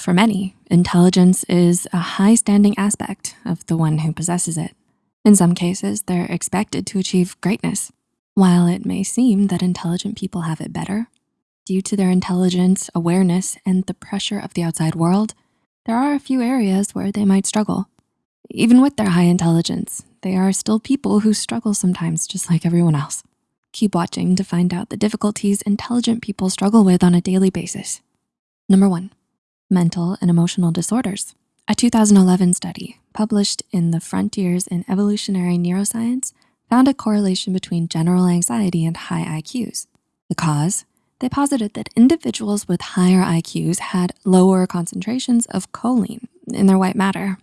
For many, intelligence is a high standing aspect of the one who possesses it. In some cases, they're expected to achieve greatness. While it may seem that intelligent people have it better, due to their intelligence, awareness, and the pressure of the outside world, there are a few areas where they might struggle. Even with their high intelligence, they are still people who struggle sometimes just like everyone else. Keep watching to find out the difficulties intelligent people struggle with on a daily basis. Number one, mental and emotional disorders. A 2011 study published in the Frontiers in Evolutionary Neuroscience found a correlation between general anxiety and high IQs. The cause? They posited that individuals with higher IQs had lower concentrations of choline in their white matter.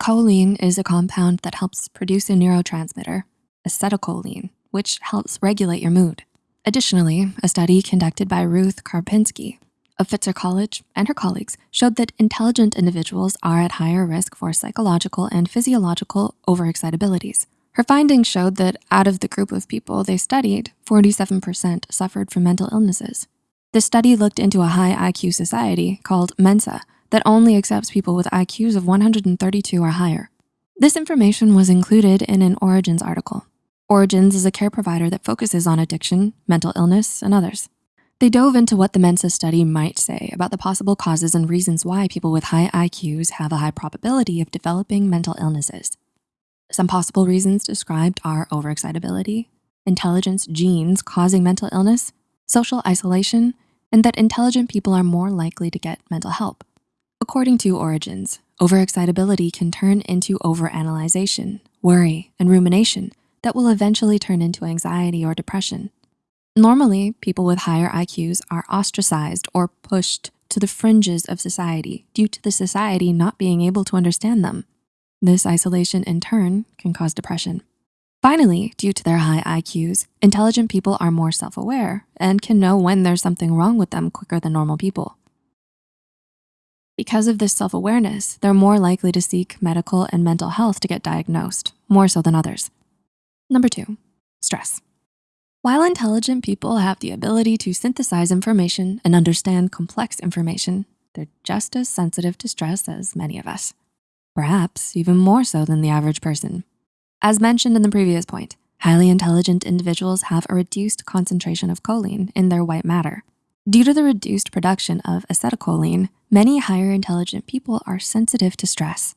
Choline is a compound that helps produce a neurotransmitter, acetylcholine, which helps regulate your mood. Additionally, a study conducted by Ruth Karpinski of Pitzer College and her colleagues showed that intelligent individuals are at higher risk for psychological and physiological overexcitabilities. Her findings showed that out of the group of people they studied, 47% suffered from mental illnesses. The study looked into a high IQ society called Mensa that only accepts people with IQs of 132 or higher. This information was included in an Origins article. Origins is a care provider that focuses on addiction, mental illness, and others. They dove into what the Mensa study might say about the possible causes and reasons why people with high IQs have a high probability of developing mental illnesses. Some possible reasons described are overexcitability, intelligence genes causing mental illness, social isolation, and that intelligent people are more likely to get mental help. According to Origins, overexcitability can turn into overanalyzation, worry, and rumination that will eventually turn into anxiety or depression. Normally, people with higher IQs are ostracized or pushed to the fringes of society due to the society not being able to understand them. This isolation in turn can cause depression. Finally, due to their high IQs, intelligent people are more self-aware and can know when there's something wrong with them quicker than normal people. Because of this self-awareness, they're more likely to seek medical and mental health to get diagnosed, more so than others. Number two, stress. While intelligent people have the ability to synthesize information and understand complex information, they're just as sensitive to stress as many of us, perhaps even more so than the average person. As mentioned in the previous point, highly intelligent individuals have a reduced concentration of choline in their white matter. Due to the reduced production of acetylcholine, many higher intelligent people are sensitive to stress.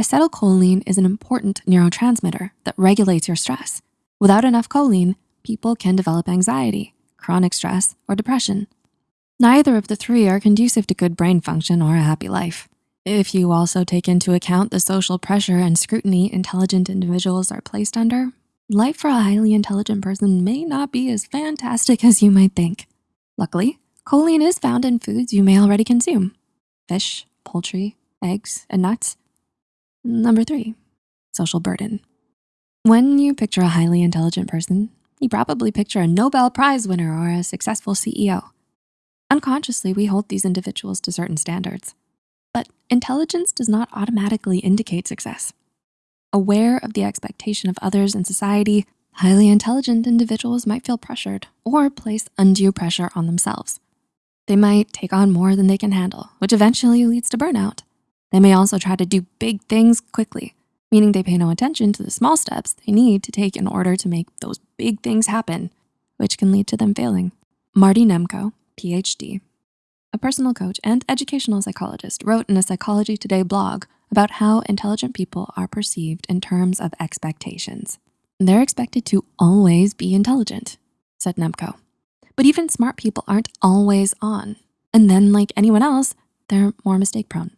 Acetylcholine is an important neurotransmitter that regulates your stress. Without enough choline, people can develop anxiety, chronic stress, or depression. Neither of the three are conducive to good brain function or a happy life. If you also take into account the social pressure and scrutiny intelligent individuals are placed under, life for a highly intelligent person may not be as fantastic as you might think. Luckily, choline is found in foods you may already consume. Fish, poultry, eggs, and nuts. Number three, social burden. When you picture a highly intelligent person, you probably picture a Nobel Prize winner or a successful CEO. Unconsciously, we hold these individuals to certain standards. But intelligence does not automatically indicate success. Aware of the expectation of others in society, highly intelligent individuals might feel pressured or place undue pressure on themselves. They might take on more than they can handle, which eventually leads to burnout. They may also try to do big things quickly, meaning they pay no attention to the small steps they need to take in order to make those big things happen, which can lead to them failing. Marty Nemko, PhD, a personal coach and educational psychologist wrote in a Psychology Today blog about how intelligent people are perceived in terms of expectations. They're expected to always be intelligent, said Nemko. But even smart people aren't always on. And then like anyone else, they're more mistake prone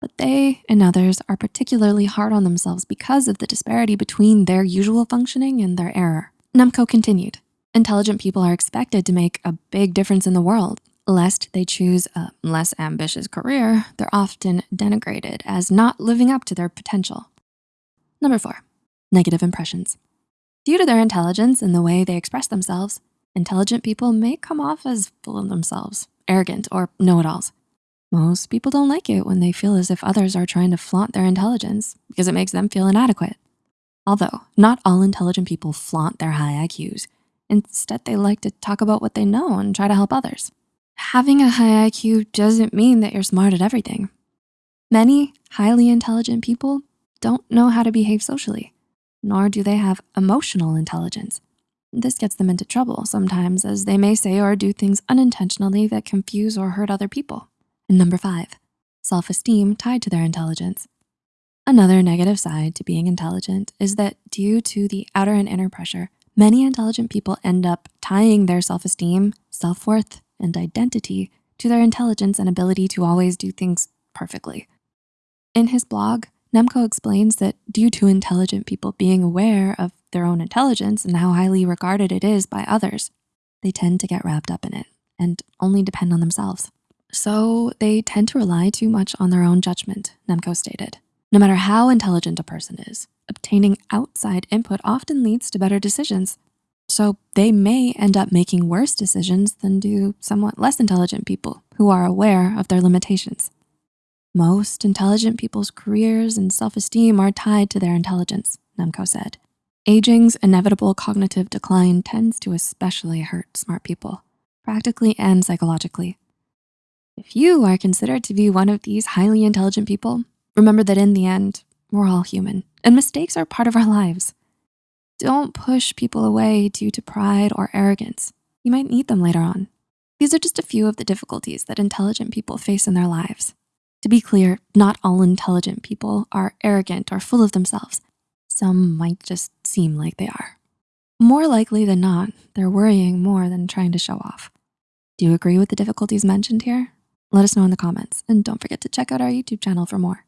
but they and others are particularly hard on themselves because of the disparity between their usual functioning and their error. Nemko continued, intelligent people are expected to make a big difference in the world. Lest they choose a less ambitious career, they're often denigrated as not living up to their potential. Number four, negative impressions. Due to their intelligence and the way they express themselves, intelligent people may come off as full of themselves, arrogant, or know-it-alls. Most people don't like it when they feel as if others are trying to flaunt their intelligence because it makes them feel inadequate. Although not all intelligent people flaunt their high IQs. Instead, they like to talk about what they know and try to help others. Having a high IQ doesn't mean that you're smart at everything. Many highly intelligent people don't know how to behave socially, nor do they have emotional intelligence. This gets them into trouble sometimes as they may say or do things unintentionally that confuse or hurt other people. And number five, self-esteem tied to their intelligence. Another negative side to being intelligent is that due to the outer and inner pressure, many intelligent people end up tying their self-esteem, self-worth, and identity to their intelligence and ability to always do things perfectly. In his blog, Nemko explains that due to intelligent people being aware of their own intelligence and how highly regarded it is by others, they tend to get wrapped up in it and only depend on themselves. So they tend to rely too much on their own judgment, Nemko stated. No matter how intelligent a person is, obtaining outside input often leads to better decisions. So they may end up making worse decisions than do somewhat less intelligent people who are aware of their limitations. Most intelligent people's careers and self-esteem are tied to their intelligence, Nemko said. Aging's inevitable cognitive decline tends to especially hurt smart people, practically and psychologically. If you are considered to be one of these highly intelligent people, remember that in the end, we're all human and mistakes are part of our lives. Don't push people away due to pride or arrogance. You might need them later on. These are just a few of the difficulties that intelligent people face in their lives. To be clear, not all intelligent people are arrogant or full of themselves. Some might just seem like they are. More likely than not, they're worrying more than trying to show off. Do you agree with the difficulties mentioned here? Let us know in the comments and don't forget to check out our YouTube channel for more.